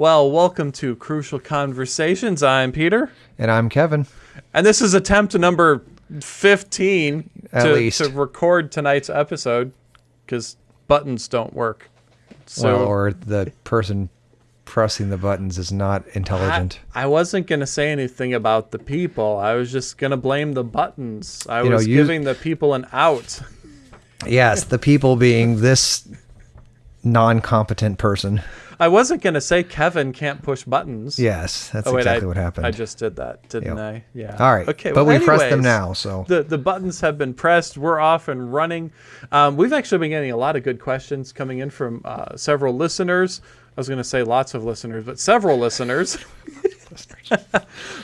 Well, welcome to Crucial Conversations. I'm Peter. And I'm Kevin. And this is attempt number 15 At to, least. to record tonight's episode because buttons don't work. So well, or the person pressing the buttons is not intelligent. I wasn't going to say anything about the people. I was just going to blame the buttons. I You know, was you- giving the people an out. yes, the people being this non-competent person. I wasn't going to say Kevin can't push buttons. Yes, that's Oh, wait, exactly I, what happened. I just did that, didn't Yep. I? Yeah. All right. Okay. but well, we pressed them now, so The the buttons have been pressed. We're off and running. Um, we've actually been getting a lot of good questions coming in from uh, several listeners. I was going to say lots of listeners, but several listeners.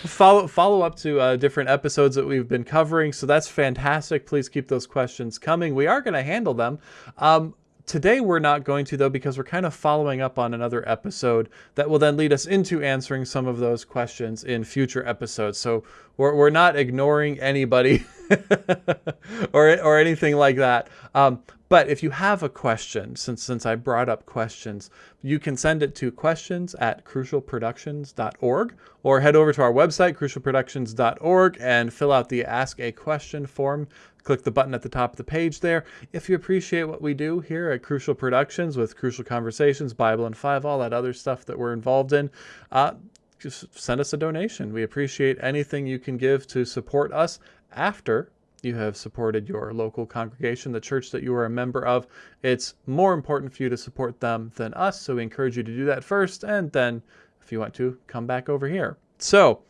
follow follow up to uh, different episodes that we've been covering. So that's fantastic. Please keep those questions coming. We are going to handle them. Um, Today we're not going to though because we're kind of following up on another episode that will then lead us into answering some of those questions in future episodes. So we're, we're not ignoring anybody or or anything like that. Um, but if you have a question, since since I brought up questions, you can send it to questions at crucialproductions.org or head over to our website, crucialproductions.org, and fill out the Ask a Question form. Click the button at the top of the page there. If you appreciate what we do here at Crucial Productions with Crucial Conversations, Bible and Five, all that other stuff that we're involved in, uh, just send us a donation. We appreciate anything you can give to support us after you have supported your local congregation, the church that you are a member of. It's more important for you to support them than us, so we encourage you to do that first, and then if you want to, come back over here. So,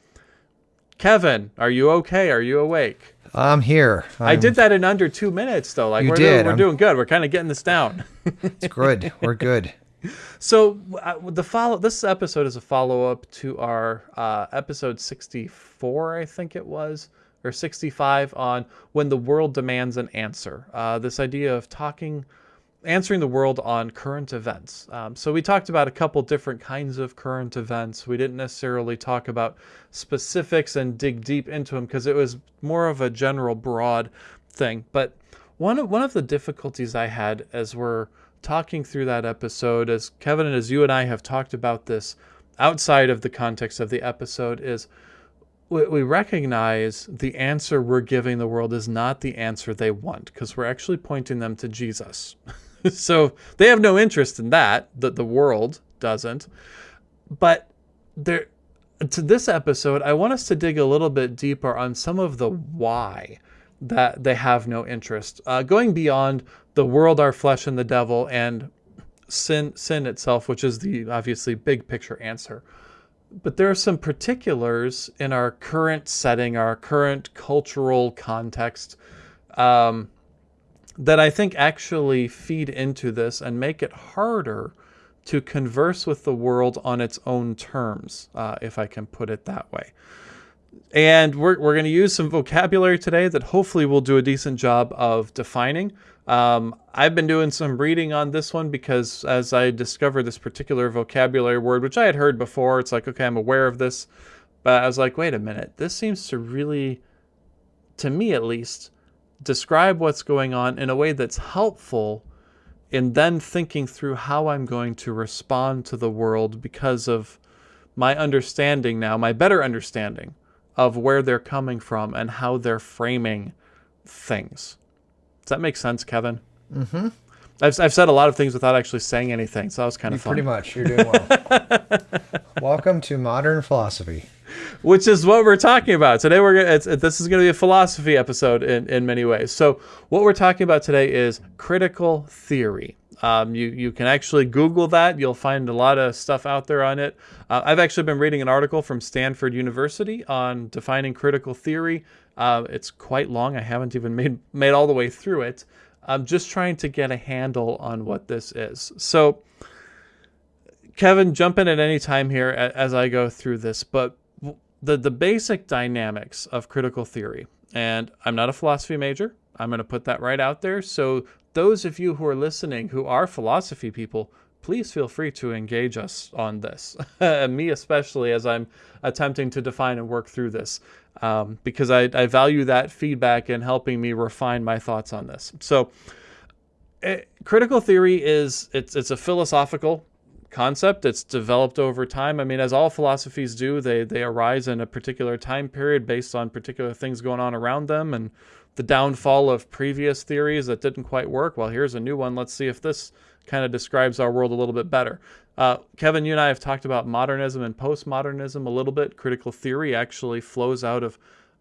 Kevin, are you okay? Are you awake? I'm here. I I'm- did that in under two minutes, though. Like You we're did. doing, we're I'm- doing good. We're kind of getting this down. It's good. We're good. So uh, the follow this episode is a follow up to our uh, episode 64, I think it was, or 65 on when the world demands an answer. Uh, this idea of talking, answering the world on current events. Um, so we talked about a couple different kinds of current events. We didn't necessarily talk about specifics and dig deep into them because it was more of a general, broad thing. But one of one of the difficulties I had as we're talking through that episode, as Kevin and as you and I have talked about this outside of the context of the episode, is we, we recognize the answer we're giving the world is not the answer they want because we're actually pointing them to Jesus. so they have no interest in that, that the world doesn't. But there, to this episode, I want us to dig a little bit deeper on some of the why that they have no interest, uh, going beyond the world, our flesh, and the devil, and sin, sin itself, which is the obviously big picture answer. But there are some particulars in our current setting, our current cultural context, um, that I think actually feed into this and make it harder to converse with the world on its own terms, uh, if I can put it that way. And we're, we're going to use some vocabulary today that hopefully we'll do a decent job of defining. Um, I've been doing some reading on this one because as I discovered this particular vocabulary word, which I had heard before, it's like, okay, I'm aware of this. But I was like, wait a minute, this seems to really, to me at least, describe what's going on in a way that's helpful in then thinking through how I'm going to respond to the world because of my understanding now, my better understanding of where they're coming from and how they're framing things. Does that make sense, Kevin? Mm-hmm. I've, I've said a lot of things without actually saying anything, so that was kind You of fun. pretty much. You're doing well. Welcome to modern philosophy. which is what we're talking about today. We're gonna, it's, it, this is going to be a philosophy episode in, in many ways. So what we're talking about today is critical theory. Um, you you can actually Google that. You'll find a lot of stuff out there on it. Uh, I've actually been reading an article from Stanford University on defining critical theory. Uh, it's quite long. I haven't even made made all the way through it. I'm just trying to get a handle on what this is. So. Kevin, jump in at any time here as I go through this, but the the basic dynamics of critical theory, and I'm not a philosophy major. I'm going to put that right out there. So those of you who are listening who are philosophy people, please feel free to engage us on this. Me especially, as I'm attempting to define and work through this, um, because I, I value that feedback in helping me refine my thoughts on this. So, eh, critical theory is it's it's a philosophical concept. It's developed over time. I mean, as all philosophies do, they they arise in a particular time period based on particular things going on around them and the downfall of previous theories that didn't quite work. Well, here's a new one. Let's see if this kind of describes our world a little bit better. Uh, Kevin, you and I have talked about modernism and postmodernism a little bit. Critical theory actually flows out of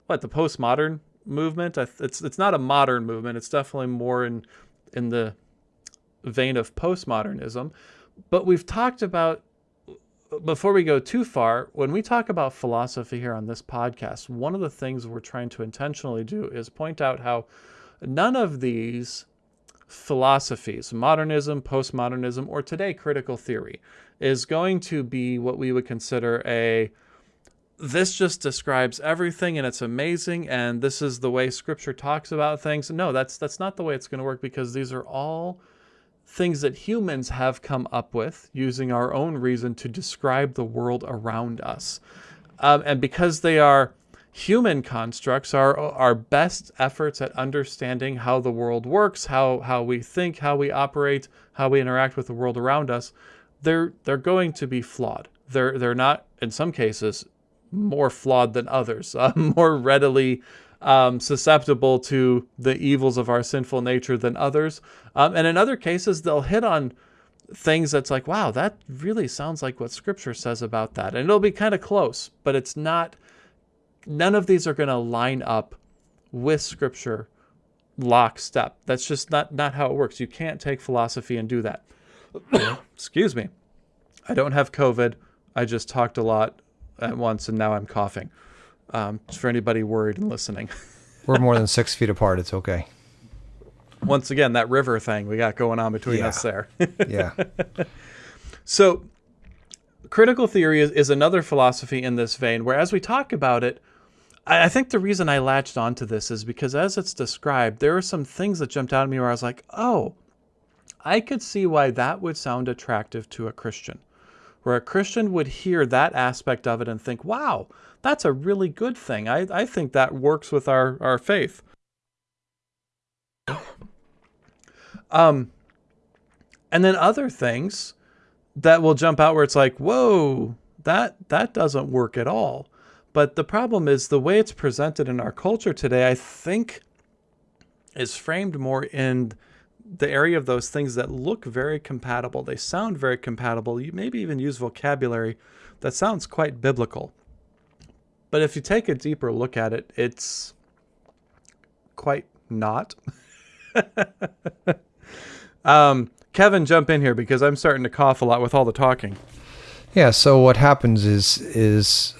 what the postmodern movement. It's it's not a modern movement. It's definitely more in in the vein of postmodernism. But we've talked about before we go too far, when we talk about philosophy here on this podcast, one of the things we're trying to intentionally do is point out how none of these philosophies, modernism, postmodernism, or today critical theory, is going to be what we would consider a this just describes everything and it's amazing and this is the way scripture talks about things. No, that's that's not the way it's going to work because these are all things that humans have come up with using our own reason to describe the world around us. Um, and because they are human constructs, are our best efforts at understanding how the world works, how, how we think, how we operate, how we interact with the world around us, they're, they're going to be flawed. They're, they're not, in some cases, more flawed than others, uh, more readily um, susceptible to the evils of our sinful nature than others. Um, and in other cases, they'll hit on things that's like, wow, that really sounds like what scripture says about that. And it'll be kind of close, but it's not, none of these are going to line up with scripture lockstep. That's just not, not how it works. You can't take philosophy and do that. Excuse me. I don't have COVID. I just talked a lot at once and now I'm coughing. Um, for anybody worried and listening. We're more than six feet apart. It's okay. Once again, that river thing we got going on between yeah. us there. yeah. So, critical theory is, is another philosophy in this vein, where as we talk about it, I, think the reason I latched onto this is because as it's described, there are some things that jumped out at me where I was like, oh, I could see why that would sound attractive to a Christian where a Christian would hear that aspect of it and think, wow, that's a really good thing. I, I think that works with our, our faith. Um, and then other things that will jump out where it's like, whoa, that that doesn't work at all. But the problem is the way it's presented in our culture today, I think, is framed more in the area of those things that look very compatible. They sound very compatible. You maybe even use vocabulary that sounds quite biblical. But if you take a deeper look at it, it's quite not. um, Kevin, jump in here because I'm starting to cough a lot with all the talking. Yeah. So what happens is is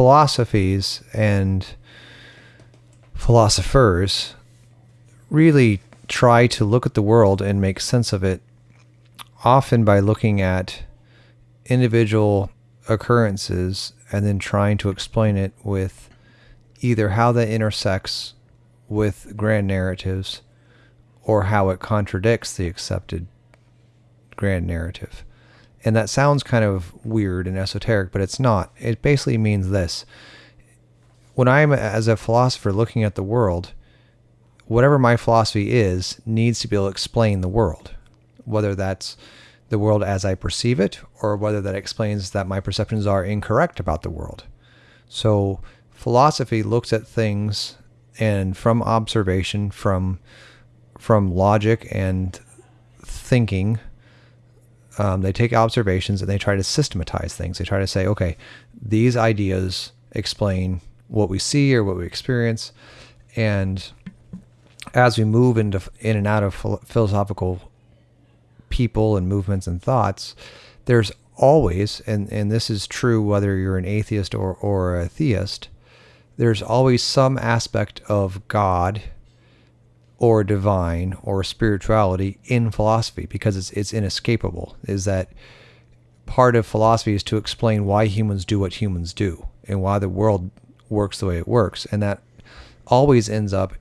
philosophies and philosophers really try to look at the world and make sense of it, often by looking at individual occurrences and then trying to explain it with either how that intersects with grand narratives or how it contradicts the accepted grand narrative. And that sounds kind of weird and esoteric, but it's not. It basically means this. When I'm, as a philosopher, looking at the world, whatever my philosophy is needs to be able to explain the world, whether that's the world as I perceive it or whether that explains that my perceptions are incorrect about the world. So philosophy looks at things and from observation, from from logic and thinking, um, they take observations and they try to systematize things. They try to say, okay, these ideas explain what we see or what we experience, and as we move into in and out of philosophical people and movements and thoughts, there's always, and, and this is true whether you're an atheist or, or a theist, there's always some aspect of God or divine or spirituality in philosophy because it's, it's inescapable. Is that part of philosophy is to explain why humans do what humans do and why the world works the way it works. And that always ends up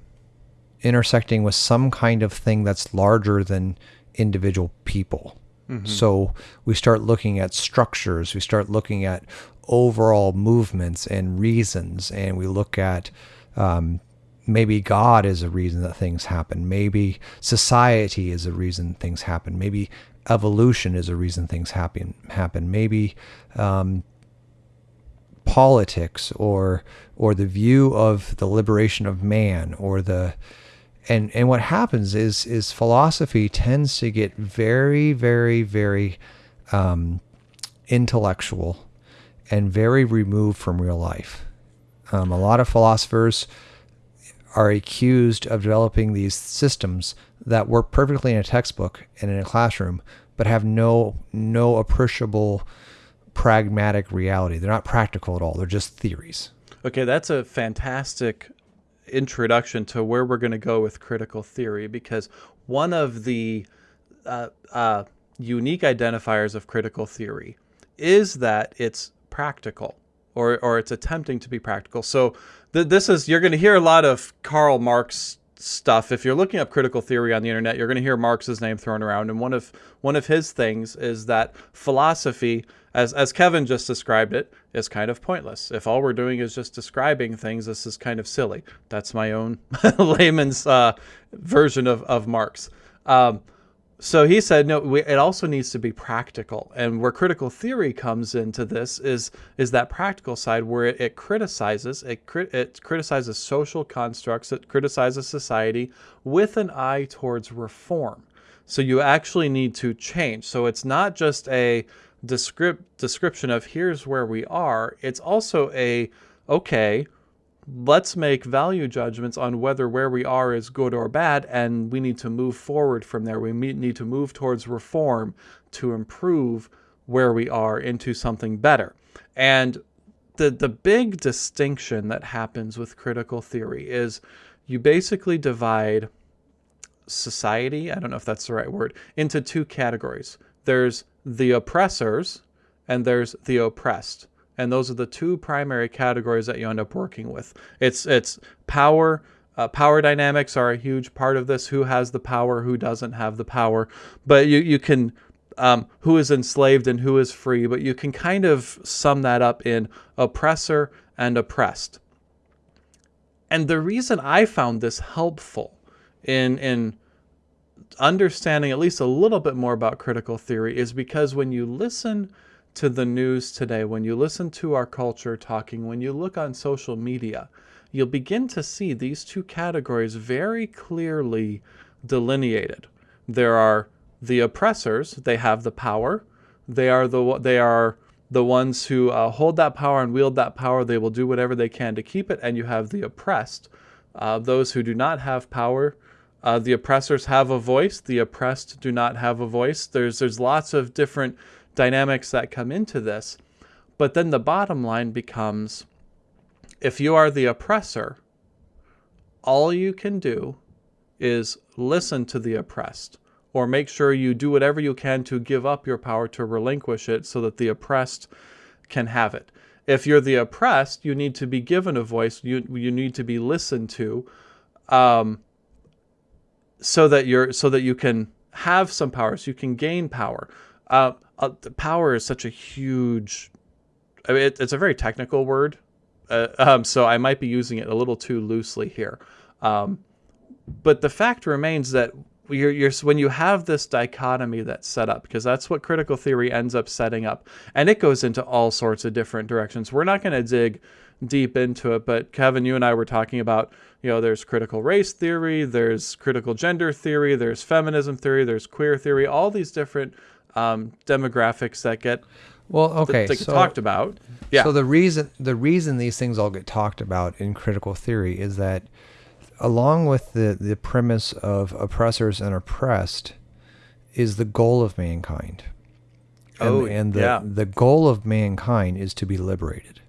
intersecting with some kind of thing that's larger than individual people. Mm-hmm. So we start looking at structures, we start looking at overall movements and reasons, and we look at um, maybe God is a reason that things happen. Maybe society is a reason things happen. Maybe evolution is a reason things happen. Happen. Maybe um, politics or or the view of the liberation of man or the and and what happens is is philosophy tends to get very very very um, intellectual and very removed from real life. Um, a lot of philosophers are accused of developing these systems that work perfectly in a textbook and in a classroom, but have no no appreciable pragmatic reality. They're not practical at all. They're just theories. Okay, that's a fantastic introduction to where we're going to go with critical theory because one of the uh, uh, unique identifiers of critical theory is that it's practical or, or it's attempting to be practical. So th- this is, you're going to hear a lot of Karl Marx stuff. If you're looking up critical theory on the internet, you're going to hear Marx's name thrown around. And one of, one of his things is that philosophy, as, as Kevin just described it, is kind of pointless. If all we're doing is just describing things, this is kind of silly. That's my own layman's uh, version of, of Marx. Um, so he said, no, we, it also needs to be practical. And where critical theory comes into this is is that practical side where it, it criticizes it, it criticizes social constructs, it criticizes society with an eye towards reform. So you actually need to change. So it's not just a descript, description of here's where we are. It's also a okay, let's make value judgments on whether where we are is good or bad, and we need to move forward from there. We need to move towards reform to improve where we are into something better. And the, the big distinction that happens with critical theory is you basically divide society, I don't know if that's the right word, into two categories. There's the oppressors and there's the oppressed and those are the two primary categories that you end up working with. It's it's power. Uh, power dynamics are a huge part of this. Who has the power? Who doesn't have the power? But you you can um, who is enslaved and who is free. But you can kind of sum that up in oppressor and oppressed. And the reason I found this helpful in in understanding at least a little bit more about critical theory is because when you listen to the news today, when you listen to our culture talking, when you look on social media, you'll begin to see these two categories very clearly delineated. There are the oppressors, they have the power. They are the they are the ones who uh, hold that power and wield that power. They will do whatever they can to keep it. And you have the oppressed, uh, those who do not have power. Uh, the oppressors have a voice. The oppressed do not have a voice. There's there's lots of different dynamics that come into this. But then the bottom line becomes if you are the oppressor, all you can do is listen to the oppressed or make sure you do whatever you can to give up your power to relinquish it so that the oppressed can have it. If you're the oppressed, you need to be given a voice, you, you need to be listened to um, so that you're so that you can have some power, so you can gain power. Uh, uh, power is such a huge. I mean, it, it's a very technical word, uh, um, so I might be using it a little too loosely here. Um, but the fact remains that you're, you're, when you have this dichotomy that's set up, because that's what critical theory ends up setting up, and it goes into all sorts of different directions. We're not going to dig deep into it, but Kevin, you and I were talking about, you know, there's critical race theory, there's critical gender theory, there's feminism theory, there's queer theory, all these different um, demographics that get well okay that, so, talked about. Yeah. So the reason the reason these things all get talked about in critical theory is that along with the the premise of oppressors and oppressed is the goal of mankind. And, oh, and the yeah. the goal of mankind is to be liberated,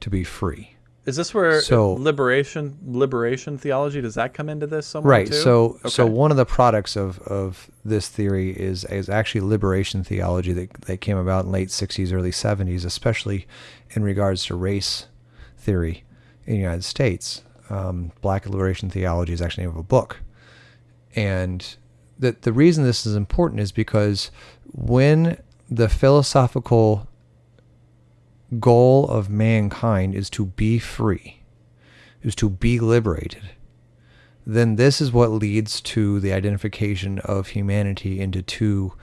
to be free. Is this where So- liberation liberation theology does that come into this somewhere Right. too? So so one of the products of, of this theory is is actually liberation theology that, that came about in late sixties, early seventies, especially in regards to race theory in the United States. Um, Black liberation theology is actually the name of a book. And that the reason this is important is because when the philosophical goal of mankind is to be free, is to be liberated, then this is what leads to the identification of humanity into two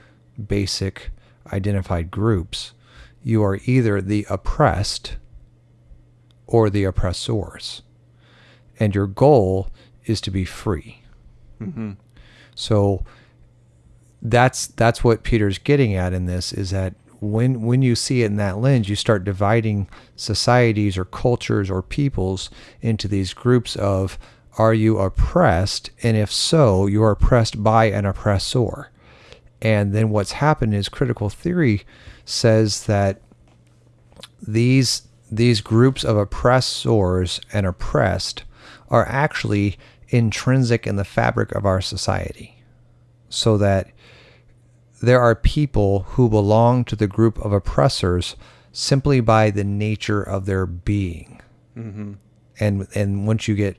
basic identified groups. You are either the oppressed or the oppressors. And your goal is to be free. Mm-hmm. So that's that's what Peter's getting at in this is that when when you see it in that lens, you start dividing societies or cultures or peoples into these groups of are you oppressed? And if so, you are oppressed by an oppressor. And then what's happened is critical theory says that these these groups of oppressors and oppressed are actually intrinsic in the fabric of our society. So that there are people who belong to the group of oppressors simply by the nature of their being. Mm-hmm. And and once you get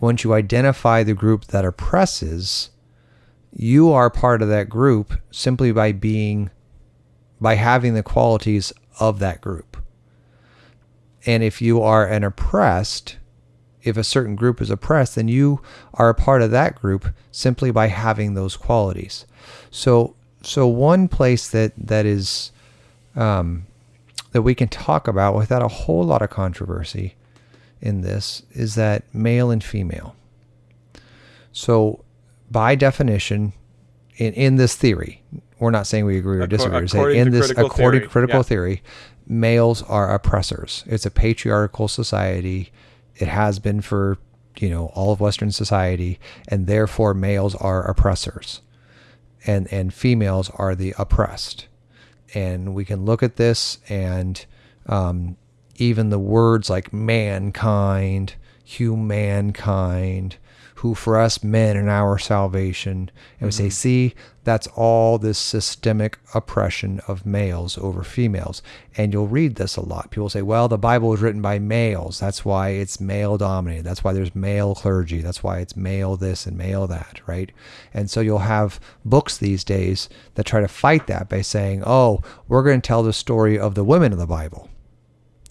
once you identify the group that oppresses, you are part of that group simply by being by having the qualities of that group. And if you are an oppressed, if a certain group is oppressed, then you are a part of that group simply by having those qualities. So so one place that that is um, that we can talk about without a whole lot of controversy in this is that male and female. So by definition, in, in this theory, we're not saying we agree or disagree. We're saying in this, according to critical yeah. theory, males are oppressors. It's a patriarchal society. It has been for you know all of Western society, and therefore males are oppressors and and females are the oppressed. And we can look at this and um, even the words like mankind, humankind, who for us men in our salvation. And we say, mm-hmm. see, that's all this systemic oppression of males over females. And you'll read this a lot. People say, well, the Bible was written by males. That's why it's male dominated. That's why there's male clergy. That's why it's male this and male that, right? And so you'll have books these days that try to fight that by saying, oh, we're going to tell the story of the women of the Bible.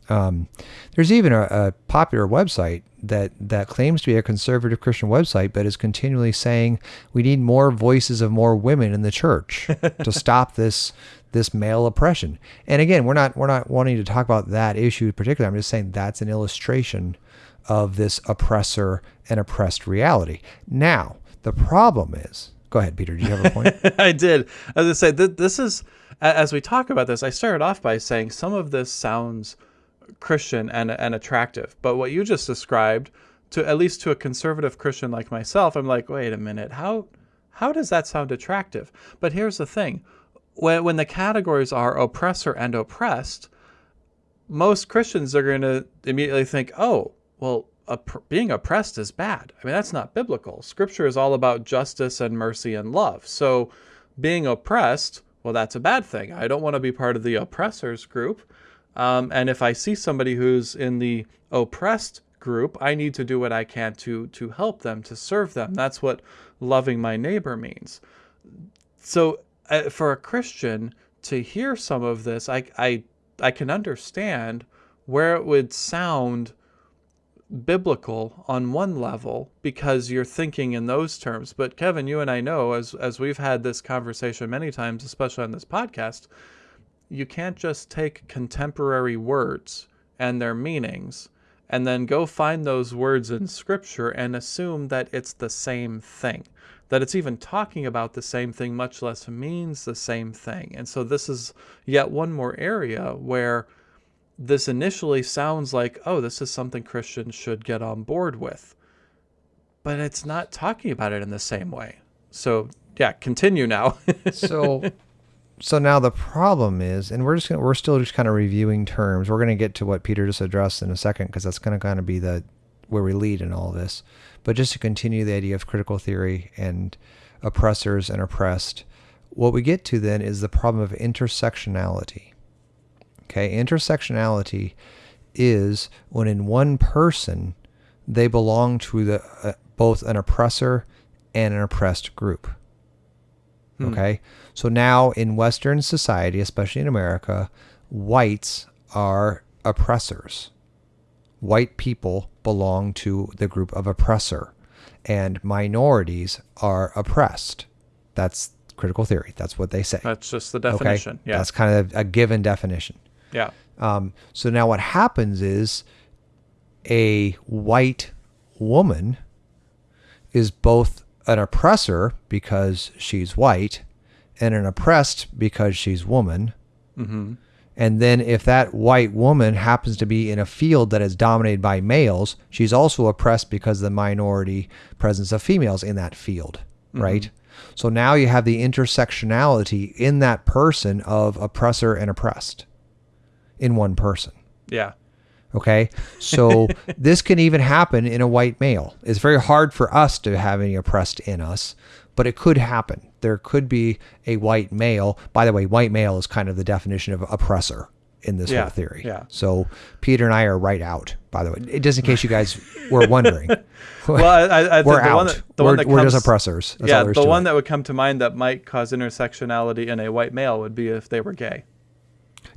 Um, there's even a, a, popular website that that claims to be a conservative Christian website, but is continually saying we need more voices of more women in the church to stop this this male oppression. And again, we're not we're not wanting to talk about that issue particularly. I'm just saying that's an illustration of this oppressor and oppressed reality. Now, the problem is, go ahead, Peter. Do you have a point? I did. As I say, th- this is as we talk about this. I started off by saying some of this sounds Christian and, and attractive. But what you just described, to at least to a conservative Christian like myself, I'm like, wait a minute, how how does that sound attractive? But here's the thing: when when the categories are oppressor and oppressed, most Christians are going to immediately think, oh, well, being oppressed is bad. I mean, that's not biblical. Scripture is all about justice and mercy and love. So, being oppressed, well, that's a bad thing. I don't want to be part of the oppressors group. Um, and if I see somebody who's in the oppressed group, I need to do what I can to to help them, to serve them. That's what loving my neighbor means. So uh, for a Christian to hear some of this, I I I can understand where it would sound biblical on one level because you're thinking in those terms. But Kevin, you and I know as as we've had this conversation many times, especially on this podcast, you can't just take contemporary words and their meanings and then go find those words in scripture and assume that it's the same thing that it's even talking about the same thing much less means the same thing. And so this is yet one more area where this initially sounds like oh this is something christians should get on board with. But it's not talking about it in the same way. So yeah continue now. So so now the problem is, and we're just gonna, we're still just kind of reviewing terms. We're going to get to what Peter just addressed in a second because that's going to kind of be the where we lead in all this. But just to continue the idea of critical theory and oppressors and oppressed, what we get to then is the problem of intersectionality. Okay, intersectionality is when in one person they belong to the uh, both an oppressor and an oppressed group. Hmm. Okay. So now in Western society, especially in America, whites are oppressors. white people belong to the group of oppressor, and minorities are oppressed. That's critical theory. That's what they say. That's just the definition. Okay, Yeah. that's kind of a given definition. yeah. Um, so now what happens is a white woman is both an oppressor because she's white and an oppressed because she's woman. Mm-hmm. And then if that white woman happens to be in a field that is dominated by males, she's also oppressed because of the minority presence of females in that field, right? So now you have the intersectionality in that person of oppressor and oppressed in one person. Yeah. Okay. So this can even happen in a white male. It's very hard for us to have any oppressed in us, but it could happen. There could be a white male. By the way, white male is kind of the definition of oppressor in this Yeah, whole theory. yeah. So Peter and I are right out, by the way. Just in case you guys were wondering. Well, I, I, we're the out. one that, the we're one that we're just oppressors. That's yeah, all there is the one it. that would come to mind that might cause intersectionality in a white male would be if they were gay.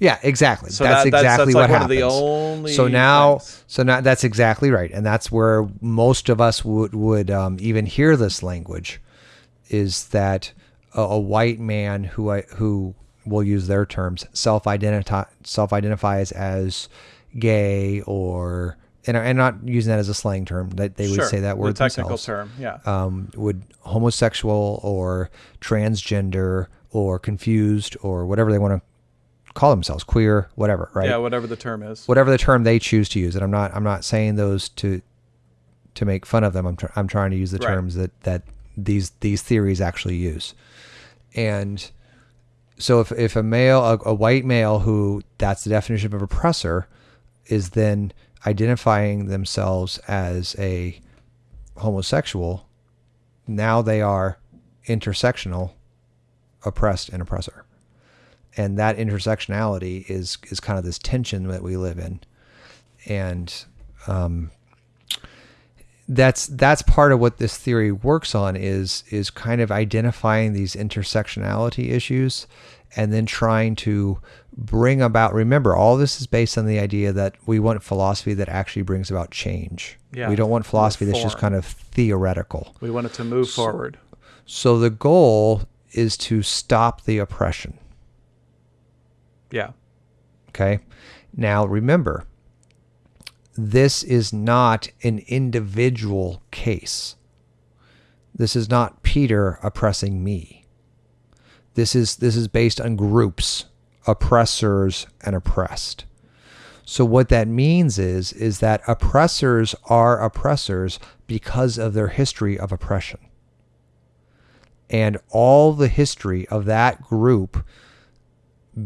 Yeah, exactly. So that's that- that's- exactly that's what like happens. the only so now, things. so now that's exactly right, and that's where most of us would would um, even hear this language, is that a, a white man who I, who will use their terms self identify self identifies as gay or and, and not using that as a slang term that they would Sure, say that word the technical themselves term. Yeah. um, would homosexual or transgender or confused or whatever they want to call themselves, queer, whatever, right? Yeah, whatever the term is. Whatever the term they choose to use. And I'm not I'm not saying those to to make fun of them. I'm tr- I'm trying to use the Right. terms that that these these theories actually use. And so if if a male a, a white male who that's the definition of oppressor is then identifying themselves as a homosexual, now they are intersectional, oppressed and oppressor. And that intersectionality is is kind of this tension that we live in. And um, that's that's part of what this theory works on is is kind of identifying these intersectionality issues and then trying to bring about remember all this is based on the idea that we want philosophy that actually brings about change. Yeah, we don't want philosophy that's just kind of theoretical. We want it to move forward. so the goal is to stop the oppression Yeah. Okay. Now remember, this is not an individual case. This is not Peter oppressing me. This is this is based on groups, oppressors and oppressed. So what that means is is that oppressors are oppressors because of their history of oppression. And all the history of that group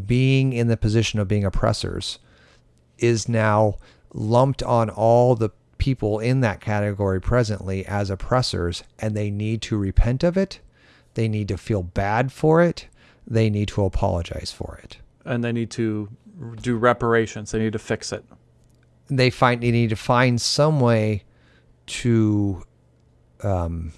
being in the position of being oppressors is now lumped on all the people in that category presently as oppressors and they need to repent of it they need to feel bad for it they need to apologize for it And they need to do reparations. They need to fix it. they find they need to find some way to um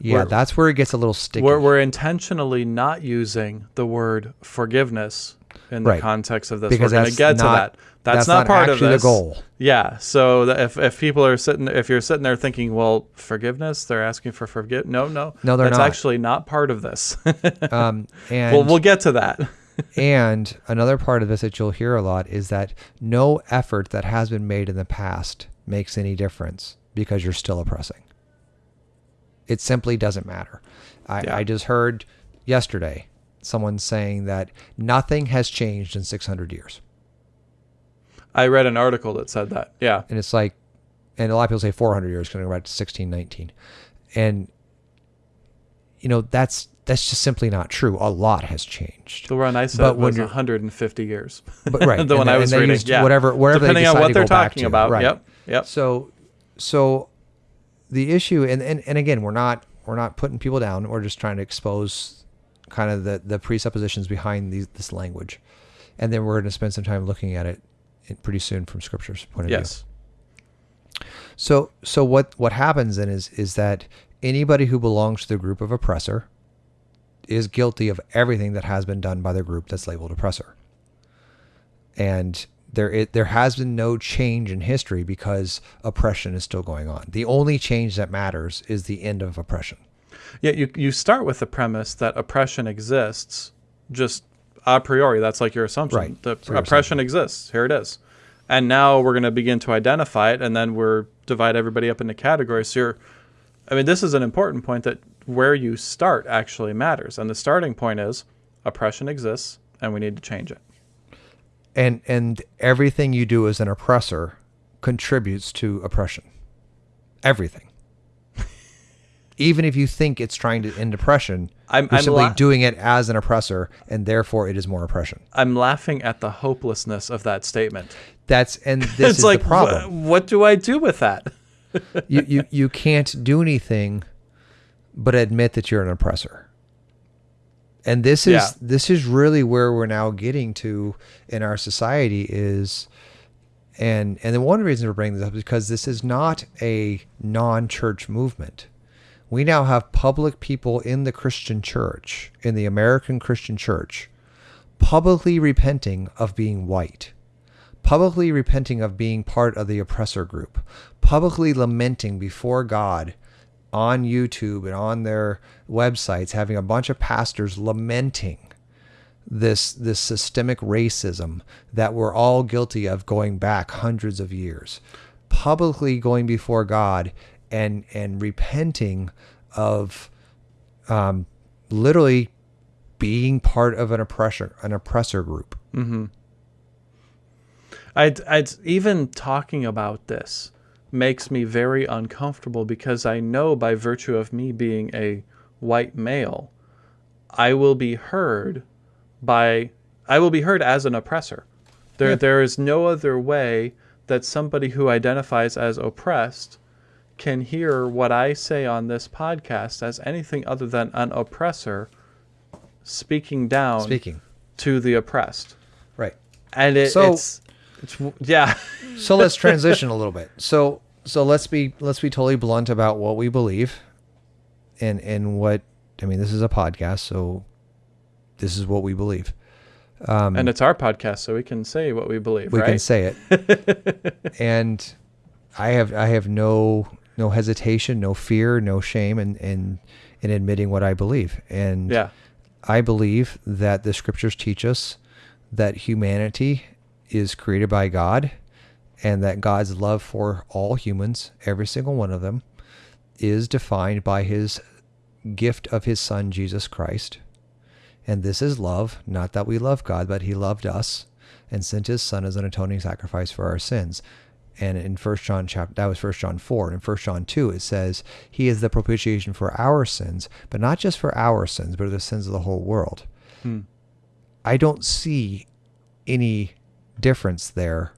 yeah We're- that's where it gets a little sticky We're, we're intentionally not using the word forgiveness in the Right. context of this. Because we're going to get to that. That's, that's not, not part of actually the goal. Yeah. So if, if people are sitting, if you're sitting there thinking, well, forgiveness, they're asking for forgive. No, no, No, they're That's not. actually not part of this. um and well, we'll get to that. and another part of this that you'll hear a lot is that no effort that has been made in the past makes any difference because you're still oppressing. It simply doesn't matter. I, Yeah. I just heard yesterday someone saying that nothing has changed in 600 years. I read an article that said that. Yeah. And it's like, and a lot of people say 400 years, going to go back to 1619. And, you know, that's, that's just simply not true. A lot has changed. The one I said But was 150 years. But right, the one I was reading. yeah. whatever- wherever they Depending on what they're talking about. right. Yep. Yep. So, so the issue, and, and, and again, we're not we're not putting people down. We're just trying to expose kind of the, the presuppositions behind these, this language, and then we're going to spend some time looking at it pretty soon from Scripture's point of Yes. view. So, so what what happens then is is that anybody who belongs to the group of oppressor is guilty of everything that has been done by the group that's labeled oppressor. And there it, there has been no change in history because oppression is still going on. The only change that matters is the end of oppression. Yeah, you you start with the premise that oppression exists, just a priori. That's like your assumption. Right. The oppression exists. Here it is. And now we're going to begin to identify it, and then we're divide everybody up into categories. So you're, I mean, this is an important point that where you start actually matters, and the starting point is oppression exists, and we need to change it. And and everything you do as an oppressor contributes to oppression. Everything. Even if you think it's trying to end oppression, I'm- you're I'm simply doing it as an oppressor, and therefore it is more oppression. I'm laughing at the hopelessness of that statement. That's and this it's is like, the problem. wh- what do I do with that? you, you you can't do anything but admit that you're an oppressor. And this is Yeah. this is really where we're now getting to in our society is and and the one reason we're bringing this up is because this is not a non-church movement. We now have public people in the Christian church, in the American Christian church, publicly repenting of being white publicly repenting of being part of the oppressor group, publicly lamenting before God on YouTube and on their websites, having a bunch of pastors lamenting this this systemic racism that we're all guilty of going back hundreds of years, publicly going before God and and repenting of um, literally being part of an oppressor an oppressor group. I'd, I'd even talking about this makes me very uncomfortable because I know by virtue of me being a white male, I will be heard by I will be heard as an oppressor. There Yeah. there is no other way that somebody who identifies as oppressed can hear what I say on this podcast as anything other than an oppressor speaking down Speaking to the oppressed. right. And it, So- it's it's yeah. so let's transition a little bit. So so let's be let's be totally blunt about what we believe and and what I mean this is a podcast so this is what we believe. Um, and it's our podcast, so we can say what we believe, We right? can say it. and I have I have no no hesitation, no fear, no shame in in in admitting what I believe. And yeah, I believe that the scriptures teach us that humanity is created by God and that God's love for all humans, every single one of them, is defined by his gift of his son Jesus Christ. And this is love, not that we love God, but he loved us and sent his son as an atoning sacrifice for our sins. And in First John chapter that was First John four, and in First John two it says he is the propitiation for our sins, but not just for our sins, but the sins of the whole world. Hmm. I don't see any difference there.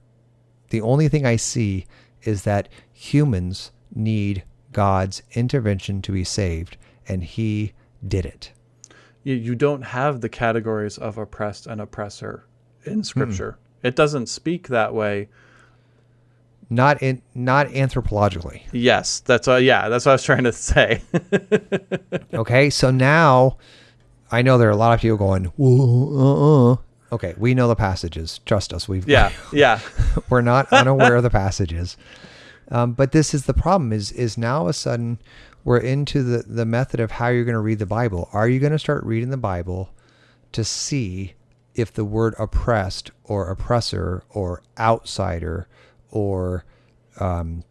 The only thing I see is that humans need God's intervention to be saved, and He did it. you, don't have the categories of oppressed and oppressor in Scripture. It doesn't speak that way. Not in, not anthropologically. Yes, that's uh, yeah, that's what I was trying to say. Okay, so now I know there are a lot of people going, uh, uh." Okay, we know the passages. Trust us. We've yeah, yeah, we're not unaware of the passages. Um, but this is the problem is is now a sudden we're into the, the method of how you're going to read the Bible. Are you going to start reading the Bible to see if the word oppressed or oppressor or outsider or um,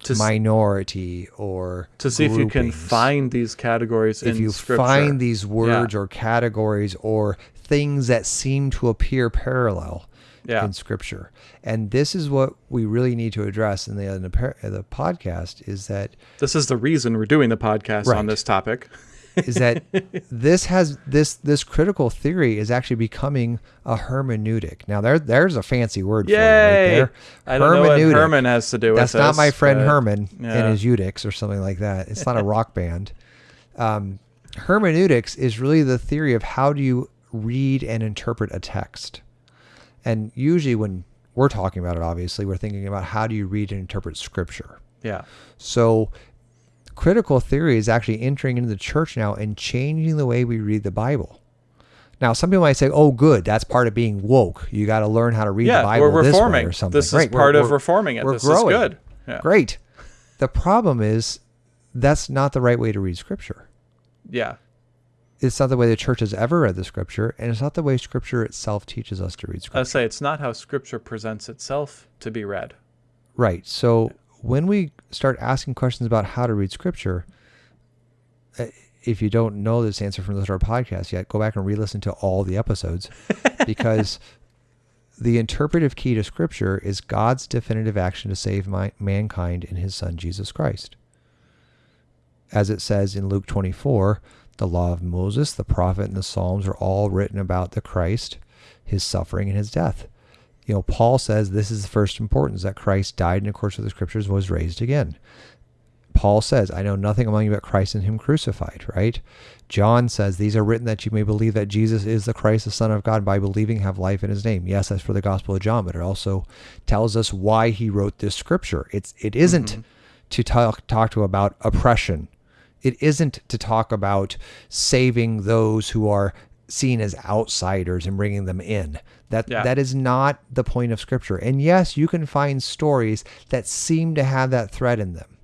to, minority or to see if you can find these categories if you Scripture. find these words or categories or things that seem to appear parallel Yeah. in scripture and this is what we really need to address in the in the, the podcast is that this is the reason we're doing the podcast on this topic. is that this has this this critical theory is actually becoming a hermeneutic now there there's a fancy word for it right there I don't know what. Herman has to do with that's not my friend Herman yeah. and his Eudix or something like that. It's not a rock band. Um, hermeneutics is really the theory of how do you read and interpret a text. And usually, when we're talking about it, obviously, we're thinking about how do you read and interpret scripture. Yeah. So, critical theory is actually entering into the church now and changing the way we read the Bible Now, some people might say, "Oh, good, that's part of being woke. You got to learn how to read yeah, the Bible we're this way reforming. or something." This is Great, we're- part of we're- reforming it. we're This growing. is good. Yeah. Great. The problem is that's not the right way to read Scripture. Yeah. It's not the way the church has ever read the Scripture, and it's not the way Scripture itself teaches us to read Scripture. I say it's not how Scripture presents itself to be read. Right. So when we start asking questions about how to read scripture, uh, if you don't know this answer from the our podcast yet, go back and re-listen to all the episodes because the interpretive key to scripture is God's definitive action to save my, mankind in his son Jesus Christ. As it says in Luke 24, the law of Moses, the prophet, and the Psalms are all written about the Christ, his suffering, and his death you know, Paul says this is the first importance that Christ died in accordance with the scriptures, was raised again. Paul says, I know nothing among you but Christ and him crucified, right? John says, These are written that you may believe that Jesus is the Christ, the Son of God, by believing have life in his name. Yes, that's for the Gospel of John, but it also tells us why he wrote this scripture. It's it isn't mm-hmm. to talk talk to about oppression. It isn't to talk about saving those who are seen as outsiders and bringing them in. That Yeah. that is not the point of scripture. And yes, you can find stories that seem to have that thread in them.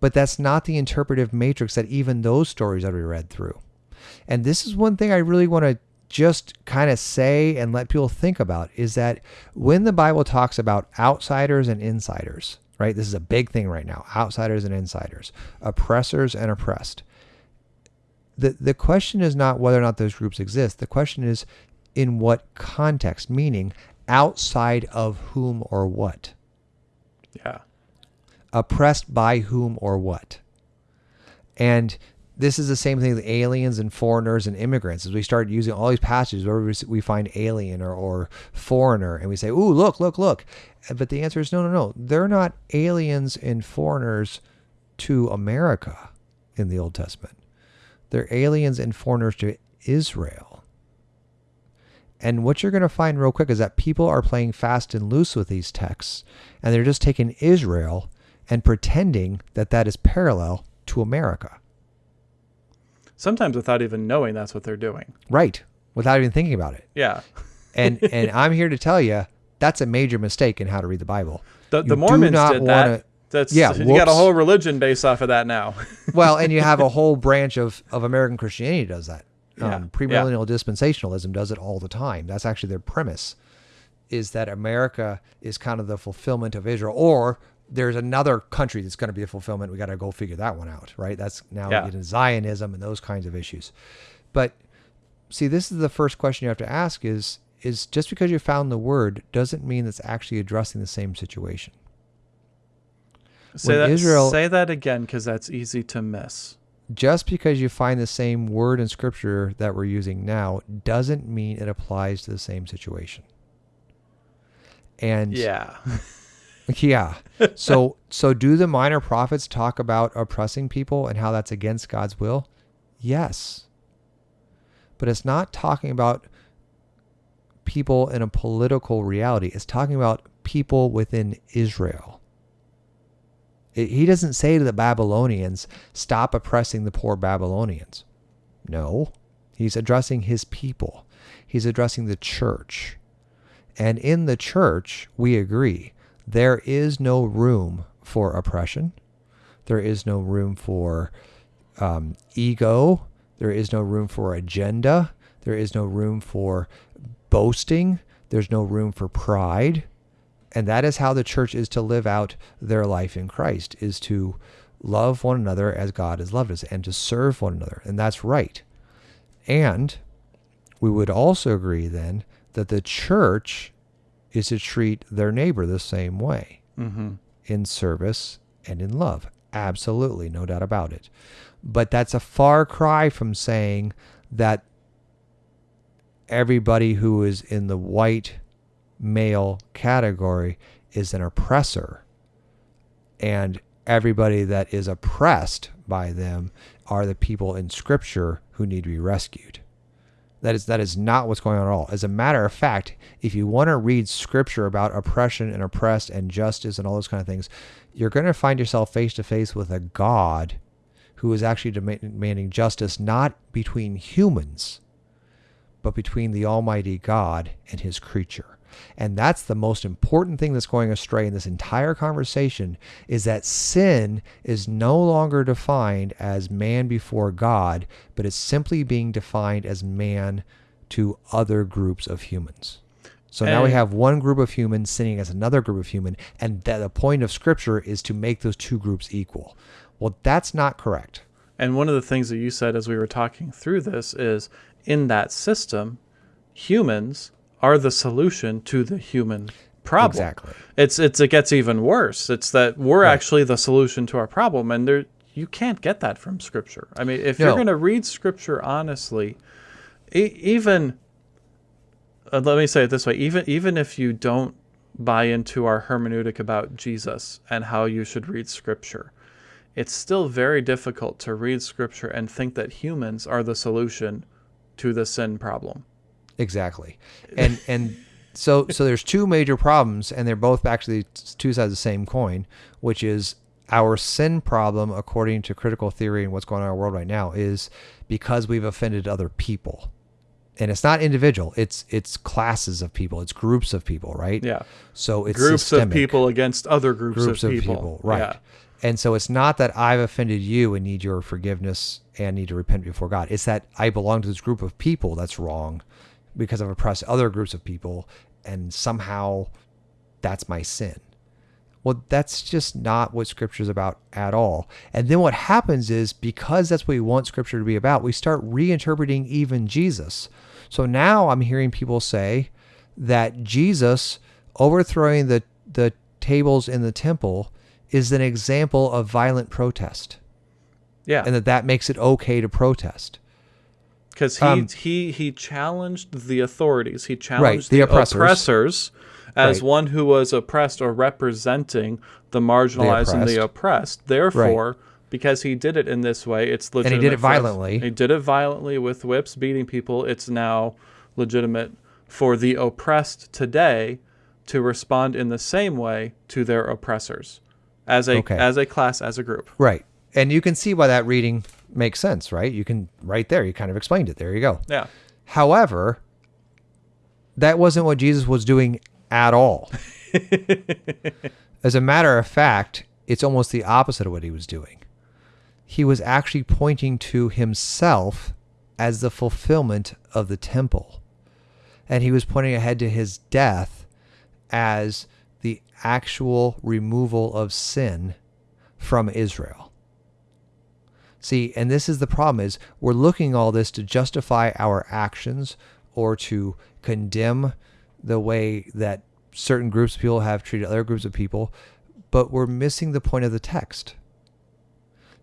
But that's not the interpretive matrix that even those stories are read through. And this is one thing I really want to just kind of say and let people think about is that when the Bible talks about outsiders and insiders, right? This is a big thing right now. Outsiders and insiders, oppressors and oppressed. The the question is not whether or not those groups exist. The question is in what context, meaning outside of whom or what Yeah. oppressed by whom or what. And this is the same thing with aliens and foreigners and immigrants. As we start using all these passages where we- find alien or, or foreigner, and we say, "Ooh, look, look, look," but the answer is no, no, no. They're not aliens and foreigners to America in the Old Testament. They're aliens and foreigners to Israel. And what you're going to find real quick is that people are playing fast and loose with these texts, and they're just taking Israel and pretending that that is parallel to America. Sometimes without even knowing that's what they're doing. Right. Without even thinking about it. Yeah. And and I'm here to tell you that's a major mistake in how to read the Bible. The, the Mormons did wanna- that. That's Yeah, you got a whole religion based off of that now. Well, and you have a whole branch of, of American Christianity does that. Yeah, Um, premillennial dispensationalism does it all the time. That's actually their premise, is that America is kind of the fulfillment of Israel, or there's another country that's going to be a fulfillment. We got to go figure that one out, right? That's now Yeah. into Zionism and those kinds of issues. But see, this is the first question you have to ask: is is just because you found the word doesn't mean it's actually addressing the same situation. say When that. Israel- say that again because that's easy to miss. just because you find the same word in scripture that we're using now doesn't mean it applies to the same situation. And Yeah. yeah. so so do the minor prophets talk about oppressing people and how that's against God's will? Yes. But it's not talking about people in a political reality. It's talking about people within Israel. It- he doesn't say to the Babylonians, stop oppressing the poor Babylonians. No. He's addressing his people. He's addressing the church. And in the church, we agree, there is no room for oppression. There is no room for um, ego. There is no room for agenda. There is no room for boasting. There's no room for pride. And that is how the church is to live out their life in Christ, is to love one another as God has loved us and to serve one another. And that's right. And we would also agree then that the church is to treat their neighbor the same way Mm-hmm. in service and in love. Absolutely, no doubt about it. But that's a far cry from saying that everybody who is in the white male category is an oppressor and everybody that is oppressed by them are the people in scripture who need to be rescued. That is that is not what's going on at all. As a matter of fact, if you want to read scripture about oppression and oppressed and justice and all those kind of things, you're going to find yourself face to face with a God who is actually demanding justice not between humans, but between the Almighty God and his creature. And that's the most important thing that's going astray in this entire conversation is that sin is no longer defined as man before God, but it's simply being defined as man to other groups of humans. So now we have one group of humans sinning as another group of human, and that the point of scripture is to make those two groups equal. Well, that's not correct. And one of the things that you said as we were talking through this is in that system, humans are the solution to the human problem. Exactly. It's it's it gets even worse. It's that we're actually the solution to our problem and there you can't get that from scripture. I mean, if you're going to read scripture honestly, e- even uh, let me say it this way, even even if you don't buy into our hermeneutic about Jesus and how you should read scripture, it's still very difficult to read scripture and think that humans are the solution to the sin problem. Exactly. And and so so there's two major problems and they're both actually two sides of the same coin, which is our sin problem according to critical theory and what's going on in our world right now is because we've offended other people. And it's not individual, it's it's classes of people, it's groups of people, right? Yeah. So it's groups systemic. of people against other groups, groups of people. right? Yeah. And so it's not that I've offended you and need your forgiveness and need to repent before God. It's that I belong to this group of people that's wrong because I've oppressed other groups of people and somehow that's my sin. Well, that's just not what scripture is about at all. And then what happens is because that's what we want scripture to be about, we start reinterpreting even Jesus. So now I'm hearing people say that Jesus overthrowing the the tables in the temple is an example of violent protest Yeah. and that that makes it okay to protest. Because he, Um, he he challenged the authorities. He challenged the the, oppressors. oppressors, as Right. one who was oppressed or representing the marginalized and the oppressed. Therefore, because he did it in this way, it's he legitimate. did it violently. He did it violently with whips, beating people. It's now legitimate for the oppressed today to respond in the same way to their oppressors, as a Okay. as a class, as a group. Right. And you can see why that reading makes sense, right? You can right there, you kind of explained it. There you go. Yeah. However, that wasn't what Jesus was doing at all. As a matter of fact, it's almost the opposite of what he was doing. He was actually pointing to himself as the fulfillment of the temple. And he was pointing ahead to his death as the actual removal of sin from Israel. See, and this is the problem is we're looking all this to justify our actions or to condemn the way that certain groups of people have treated other groups of people, but we're missing the point of the text.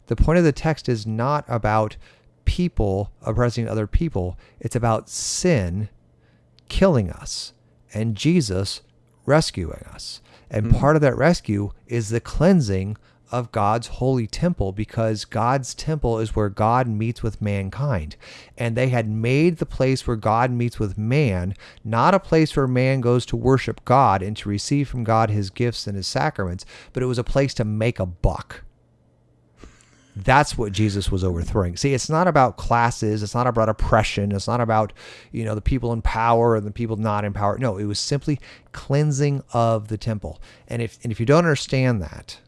The point of the text is not about people oppressing other people. It's about sin killing us and Jesus rescuing us. And hmm. part of that rescue is the cleansing of God's holy temple because God's temple is where God meets with mankind. And they had made the place where God meets with man not a place where man goes to worship God and to receive from God his gifts and his sacraments, but it was a place to make a buck. That's what Jesus was overthrowing. See, it's not about classes. It's not about oppression. It's not about, you know, the people in power and the people not in power. No, it was simply cleansing of the temple. And if and if you don't understand that,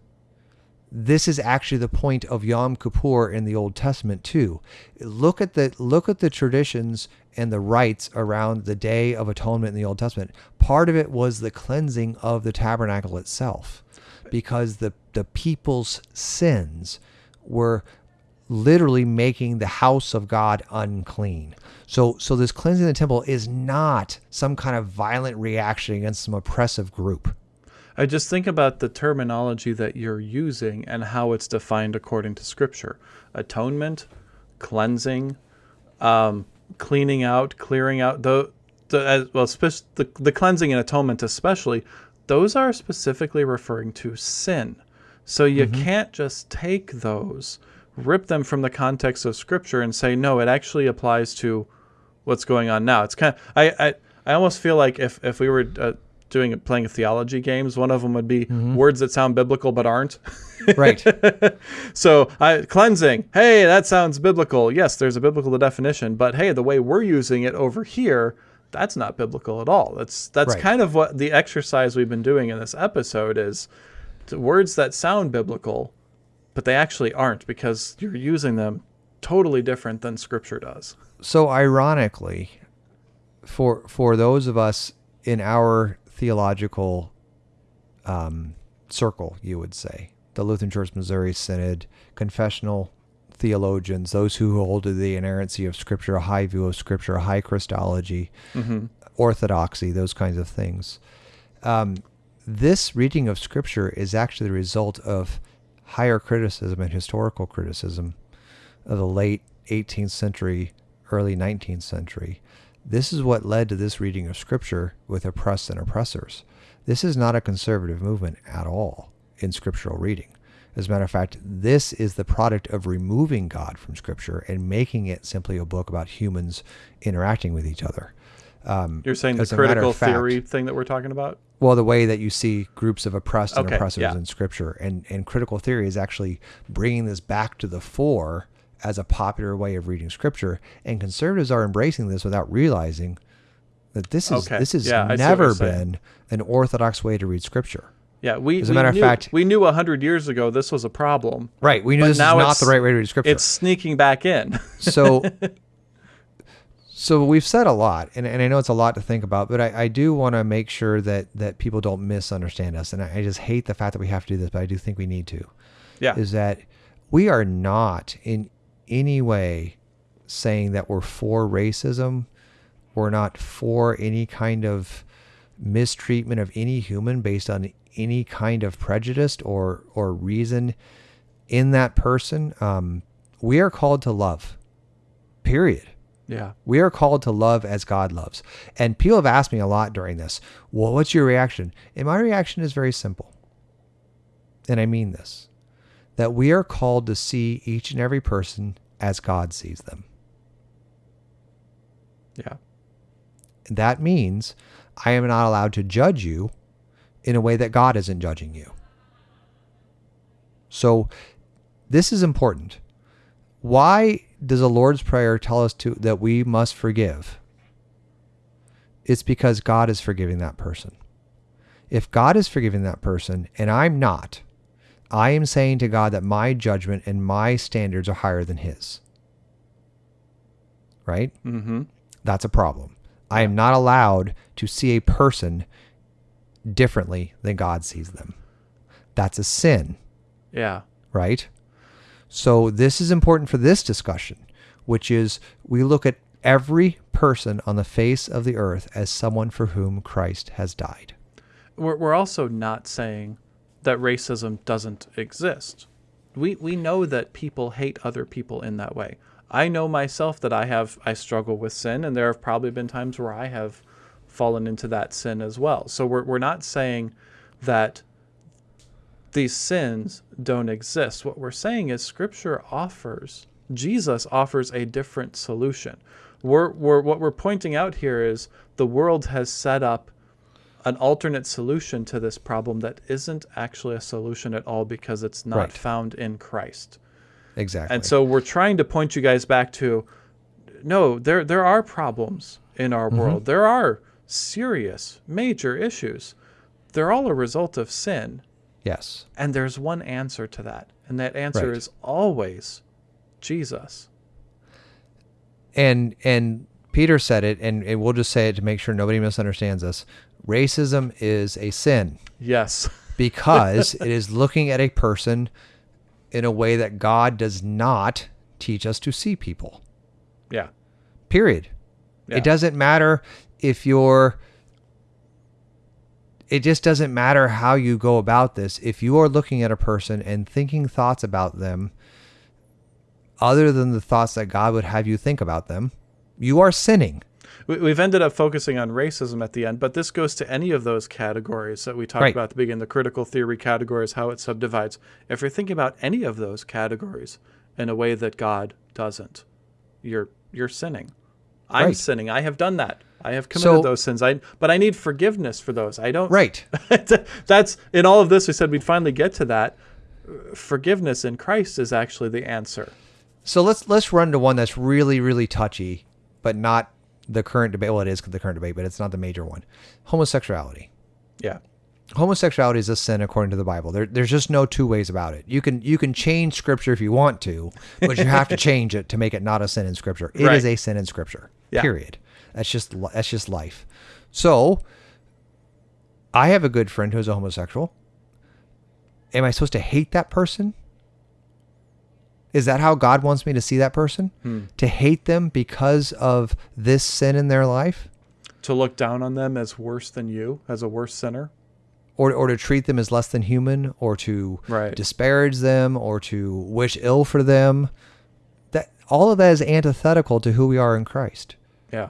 this is actually the point of Yom Kippur in the Old Testament too. Look at the look at the traditions and the rites around the Day of Atonement in the Old Testament. Part of it was the cleansing of the tabernacle itself, because the the people's sins were literally making the house of God unclean. So so this cleansing of the temple is not some kind of violent reaction against some oppressive group. I just think about the terminology that you're using and how it's defined according to Scripture atonement, cleansing, um, cleaning out, clearing out. The, the, as, well, the, the cleansing and atonement, especially, those are specifically referring to sin. So you can't just take those, rip them from the context of Scripture, and say, no, it actually applies to what's going on now. It's kind of, I, I, I almost feel like if, if we were uh, doing playing theology games. One of them would be mm-hmm. words that sound biblical but aren't. Right. so I, cleansing, hey, that sounds biblical. Yes, there's a biblical definition, but hey, the way we're using it over here, that's not biblical at all. That's that's Right. kind of what the exercise we've been doing in this episode is words that sound biblical, but they actually aren't because you're using them totally different than Scripture does. so ironically, for for those of us in our theological um, circle, you would say the Lutheran Church Missouri Synod, confessional theologians, those who hold to the inerrancy of Scripture, a high view of Scripture, a high Christology, orthodoxy, those kinds of things. Um, this reading of Scripture is actually the result of higher criticism and historical criticism of the late 18th century, early 19th century. This is what led to this reading of Scripture with oppressed and oppressors. This is not a conservative movement at all in scriptural reading. As a matter of fact, this is the product of removing God from Scripture and making it simply a book about humans interacting with each other. Um, You're saying the as a matter critical fact- theory thing that we're talking about? well, the way that you see groups of oppressed and Okay, oppressors yeah. in Scripture, and and critical theory is actually bringing this back to the fore as a popular way of reading Scripture, and conservatives are embracing this without realizing that this is Okay, this has yeah, I see what never been an orthodox way to read Scripture. Yeah, we, As a we matter of fact- we knew a hundred years ago this was a problem. Right. We knew this is not the right way to read Scripture. It's sneaking back in. so so we've said a lot and, and i know it's a lot to think about but i, I do want to make sure that that people don't misunderstand us and I, I just hate the fact that we have to do this but i do think we need to yeah. is that we are not in any way saying that we're for racism we're not for any kind of mistreatment of any human based on any kind of prejudice or or reason in that person um, we are called to love period yeah. we are called to love as God loves. And people have asked me a lot during this, well, what's your reaction? And my reaction is very simple. And I mean this that we are called to see each and every person as God sees them. Yeah. That means I am not allowed to judge you in a way that God isn't judging you. So this is important. Why does the Lord's Prayer tell us to that we must forgive? It's because God is forgiving that person. If God is forgiving that person and I'm not, I am saying to God that my judgment and my standards are higher than his. Right? Mm-hmm. That's a problem. I am not allowed to see a person differently than God sees them. That's a sin, Yeah. right? So, this is important for this discussion, which is we look at every person on the face of the earth as someone for whom Christ has died. We're, we're also not saying that racism doesn't exist. We, we know that people hate other people in that way. I know myself that I have I struggle with sin, and there have probably been times where I have fallen into that sin as well. So we're, we're not saying that these sins don't exist. What we're saying is Scripture offers, Jesus offers a different solution. We're, we're, what we're pointing out here is the world has set up an alternate solution to this problem that isn't actually a solution at all because it's not Right. found in Christ. Exactly. And so we're trying to point you guys back to no, there there are problems in our Mm-hmm. world. There are serious, major issues. They're all a result of sin. yes. And there's one answer to that. And that answer Right. is always Jesus. and and Peter said it, and, and we'll just say it to make sure nobody misunderstands us. Racism is a sin. Yes. because it is looking at a person in a way that God does not teach us to see people. yeah. Period. Yeah. It doesn't matter if you're it just doesn't matter how you go about this. If you are looking at a person and thinking thoughts about them other than the thoughts that God would have you think about them, you are sinning. We- We've ended up focusing on racism at the end, but this goes to any of those categories that we talked Right. about at the beginning the critical theory categories, how it subdivides. If you're thinking about any of those categories in a way that God doesn't, you're, you're sinning. I'm Right. sinning. I have done that. I have committed So- those sins. I but I need forgiveness for those. I don't. Right. That's in all of this. We said we'd finally get to that. Forgiveness in Christ is actually the answer. So let's let's run to one that's really really touchy, but not the current debate. Well, it is the current debate, but it's not the major one. Homosexuality. Yeah. Homosexuality is a sin according to the Bible. There, there's just no two ways about it. You can you can change Scripture if you want to, but you have to change it to make it not a sin in Scripture. It is Right. a sin in Scripture. Yeah. Period. That's just that's just life. So, I have a good friend who's a homosexual. Am I supposed to hate that person? Is that how God wants me to see that person? Hmm. To hate them because of this sin in their life? To look down on them as worse than you, as a worse sinner. Or, or to treat them as less than human, or to Right. disparage them, or to wish ill for them? That all of that is antithetical to who we are in Christ. Yeah.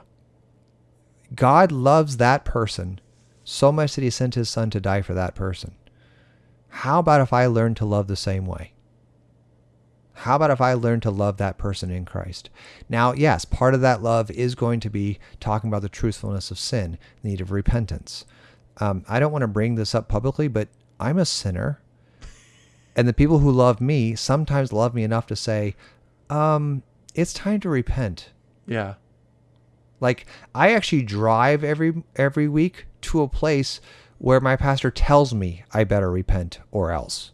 God loves that person so much that he sent his son to die for that person. How about if I learn to love the same way? How about if I learn to love that person in Christ? Now, yes, part of that love is going to be talking about the truthfulness of sin, the need of repentance. Um, I don't want to bring this up publicly, but I'm a sinner. And the people who love me sometimes love me enough to say, um, it's time to repent. Yeah. Like I actually drive every every week to a place where my pastor tells me I better repent or else.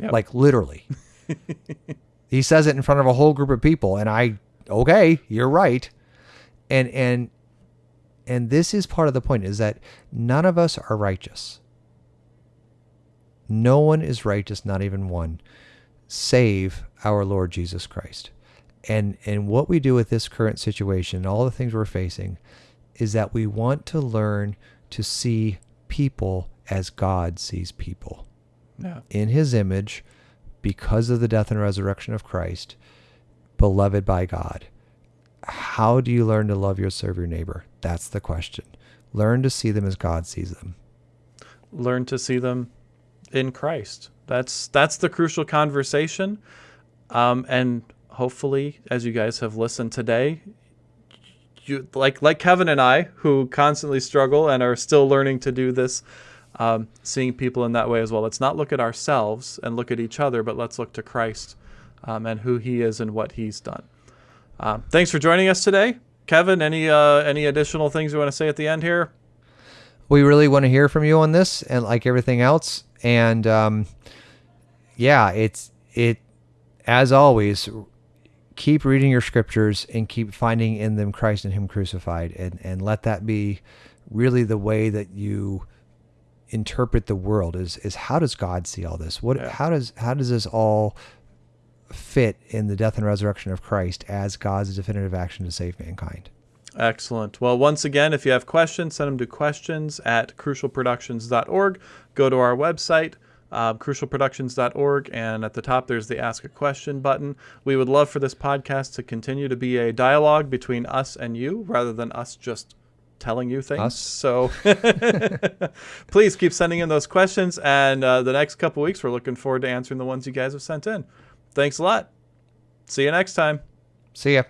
Yep. Like literally. he says it in front of a whole group of people and I okay, you're right. And and and this is part of the point is that none of us are righteous. No one is righteous, not even one, save our Lord Jesus Christ. And and what we do with this current situation, all the things we're facing, is that we want to learn to see people as God sees people Yeah. in his image because of the death and resurrection of Christ, beloved by God. How do you learn to love your serve your neighbor? That's the question. Learn to see them as God sees them. Learn to see them in Christ. That's that's the crucial conversation. Um, and hopefully, as you guys have listened today, you like like Kevin and I, who constantly struggle and are still learning to do this, um, seeing people in that way as well. Let's not look at ourselves and look at each other, but let's look to Christ um, and who He is and what He's done. Um, thanks for joining us today, Kevin. Any uh, any additional things you want to say at the end here? we really want to hear from you on this and like everything else and um, yeah it's it as always keep reading your scriptures and keep finding in them christ and him crucified and and let that be really the way that you interpret the world is is how does god see all this what Yeah. how does how does this all fit in the death and resurrection of christ as god's definitive action to save mankind Excellent. Well, once again, if you have questions, send them to questions at crucialproductions.org. Go to our website, uh, crucialproductions.org, and at the top there's the Ask a Question button. We would love for this podcast to continue to be a dialogue between us and you rather than us just telling you things. Us? So please keep sending in those questions, and uh, the next couple weeks we're looking forward to answering the ones you guys have sent in. Thanks a lot. See you next time. see ya